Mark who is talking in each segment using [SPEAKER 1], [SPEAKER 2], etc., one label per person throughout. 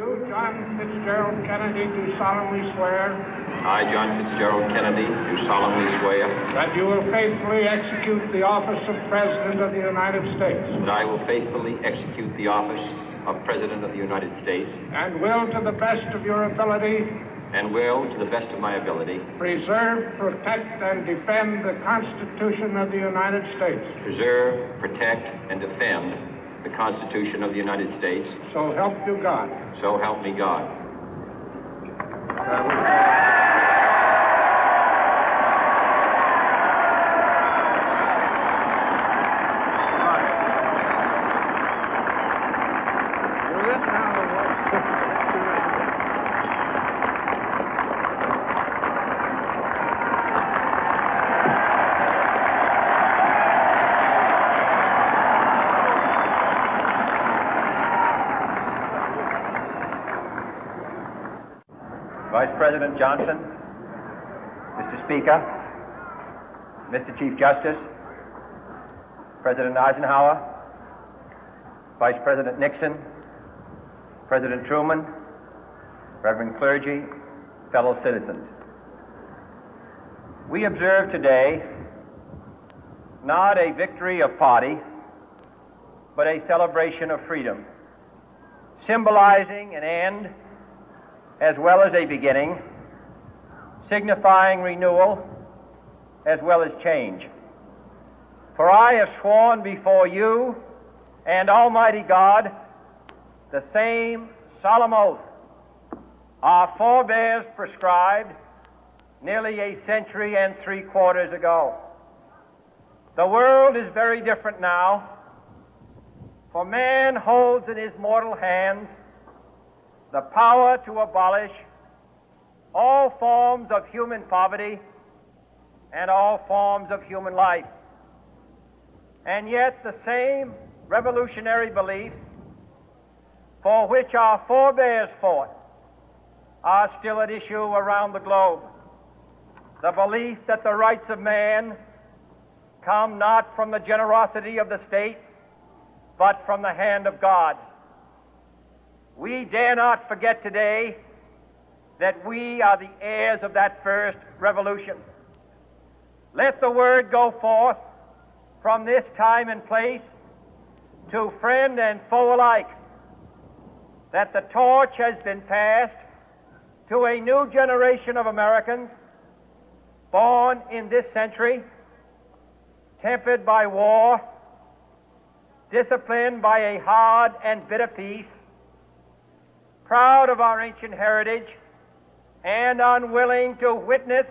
[SPEAKER 1] You, John Fitzgerald Kennedy, do solemnly swear
[SPEAKER 2] I, John Fitzgerald Kennedy, do solemnly swear
[SPEAKER 1] that you will faithfully execute the office of President of the United States
[SPEAKER 2] that I will faithfully execute the office of President of the United States
[SPEAKER 1] and will, to the best of your ability,
[SPEAKER 2] and will, to the best of my ability,
[SPEAKER 1] preserve, protect, and defend the Constitution of the United States.
[SPEAKER 2] preserve, protect, and defend the Constitution of the United States.
[SPEAKER 1] So help you God.
[SPEAKER 2] So help me God.
[SPEAKER 3] Uh, Vice President Johnson, Mr. Speaker, Mr. Chief Justice, President Eisenhower, Vice President Nixon, President Truman, Reverend clergy, fellow citizens. We observe today not a victory of party, but a celebration of freedom, symbolizing an end as well as a beginning, signifying renewal as well as change. For I have sworn before you and Almighty God the same solemn oath our forebears prescribed nearly a century and three quarters ago. The world is very different now, for man holds in his mortal hands the power to abolish all forms of human poverty and all forms of human life. And yet, the same revolutionary beliefs for which our forebears fought are still at issue around the globe. The belief that the rights of man come not from the generosity of the state, but from the hand of God. We dare not forget today that we are the heirs of that first revolution. Let the word go forth from this time and place to friend and foe alike that the torch has been passed to a new generation of Americans born in this century, tempered by war, disciplined by a hard and bitter peace, proud of our ancient heritage, and unwilling to witness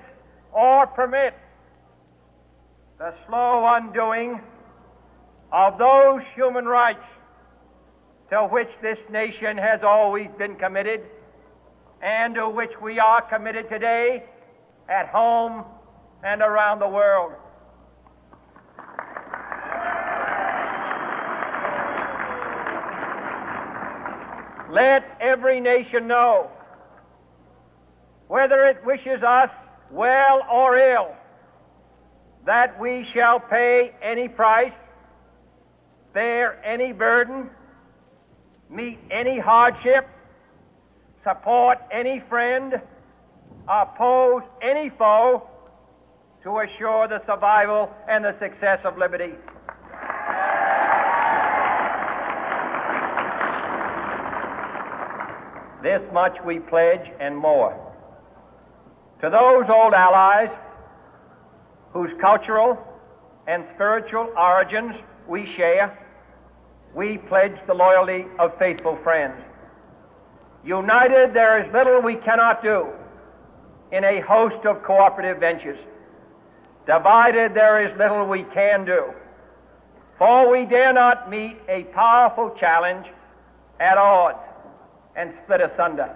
[SPEAKER 3] or permit the slow undoing of those human rights to which this nation has always been committed and to which we are committed today at home and around the world. Let every nation know, whether it wishes us well or ill, that we shall pay any price, bear any burden, meet any hardship, support any friend, oppose any foe to assure the survival and the success of liberty. This much we pledge and more. To those old allies whose cultural and spiritual origins we share, we pledge the loyalty of faithful friends. United, there is little we cannot do in a host of cooperative ventures. Divided, there is little we can do. For we dare not meet a powerful challenge at odds and split asunder.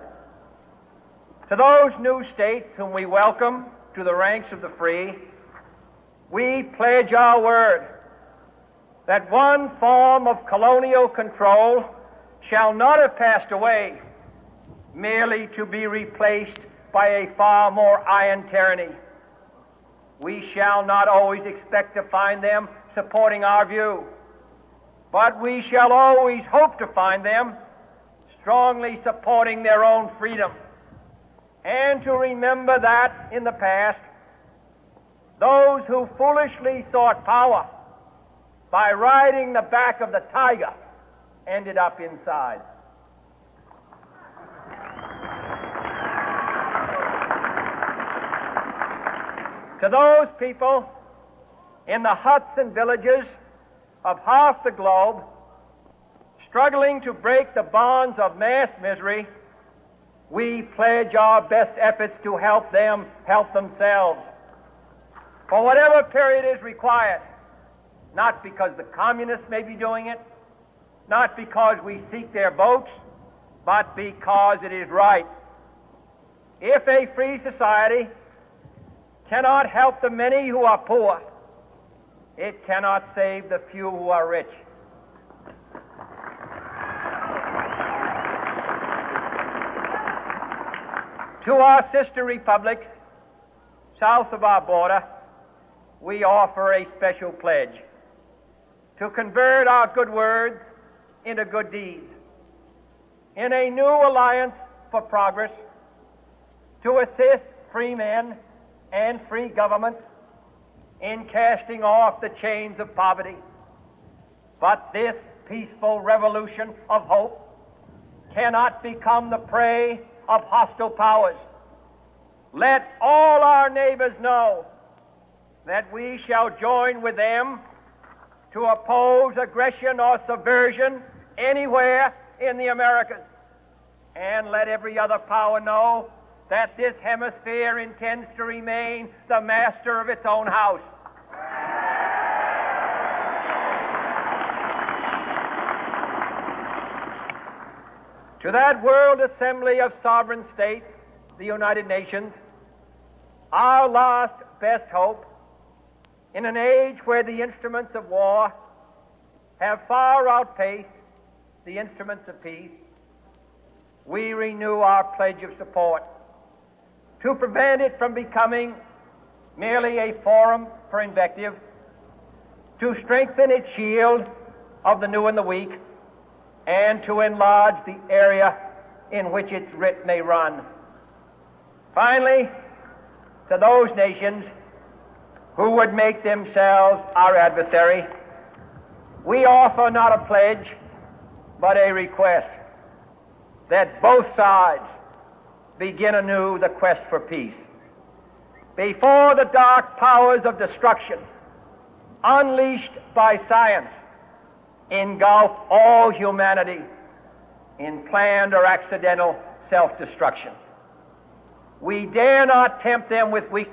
[SPEAKER 3] To those new states whom we welcome to the ranks of the free, we pledge our word that one form of colonial control shall not have passed away merely to be replaced by a far more iron tyranny. We shall not always expect to find them supporting our view, but we shall always hope to find them strongly supporting their own freedom, and to remember that in the past, those who foolishly sought power by riding the back of the tiger ended up inside. To those people in the huts and villages of half the globe struggling to break the bonds of mass misery, we pledge our best efforts to help them help themselves for whatever period is required, not because the communists may be doing it, not because we seek their votes, but because it is right. If a free society cannot help the many who are poor, it cannot save the few who are rich. To our sister republics south of our border, we offer a special pledge to convert our good words into good deeds. In a new alliance for progress, to assist free men and free governments in casting off the chains of poverty. But this peaceful revolution of hope cannot become the prey of hostile powers. Let all our neighbors know that we shall join with them to oppose aggression or subversion anywhere in the Americas. And let every other power know that this hemisphere intends to remain the master of its own house. To that World Assembly of Sovereign States, the United Nations, our last best hope, in an age where the instruments of war have far outpaced the instruments of peace, we renew our pledge of support to prevent it from becoming merely a forum for invective, to strengthen its shield of the new and the weak, and to enlarge the area in which its writ may run. Finally, to those nations who would make themselves our adversary, we offer not a pledge, but a request that both sides begin anew the quest for peace. Before the dark powers of destruction, unleashed by science, engulf all humanity in planned or accidental self destruction. We dare not tempt them with weakness.